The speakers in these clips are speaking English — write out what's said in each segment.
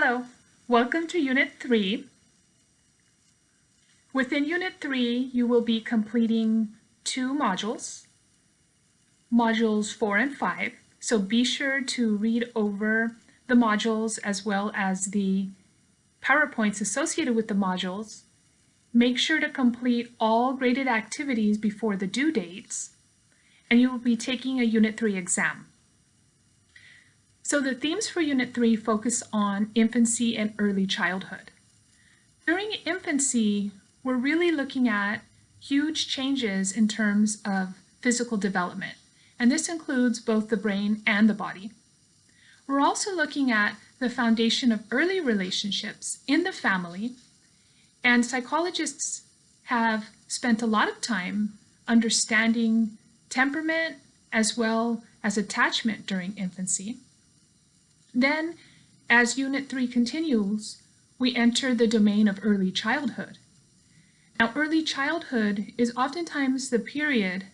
Hello, welcome to Unit 3. Within Unit 3, you will be completing two modules, modules 4 and 5. So be sure to read over the modules as well as the PowerPoints associated with the modules. Make sure to complete all graded activities before the due dates, and you will be taking a Unit 3 exam. So the themes for Unit 3 focus on infancy and early childhood. During infancy, we're really looking at huge changes in terms of physical development, and this includes both the brain and the body. We're also looking at the foundation of early relationships in the family, and psychologists have spent a lot of time understanding temperament as well as attachment during infancy. Then, as Unit 3 continues, we enter the domain of early childhood. Now, early childhood is oftentimes the period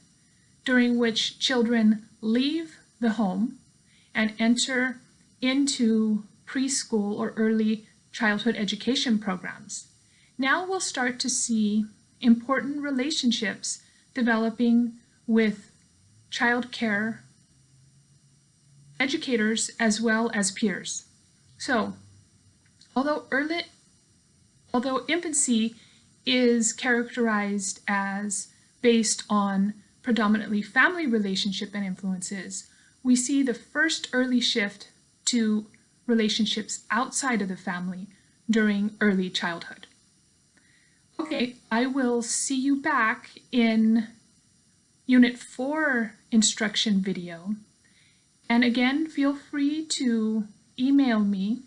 during which children leave the home and enter into preschool or early childhood education programs. Now we'll start to see important relationships developing with child care educators as well as peers. So, although early, although infancy is characterized as based on predominantly family relationship and influences, we see the first early shift to relationships outside of the family during early childhood. Okay, I will see you back in Unit 4 instruction video and again, feel free to email me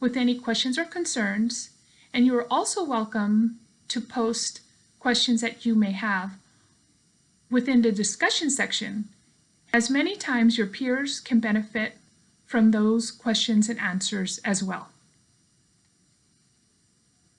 with any questions or concerns, and you are also welcome to post questions that you may have within the discussion section, as many times your peers can benefit from those questions and answers as well.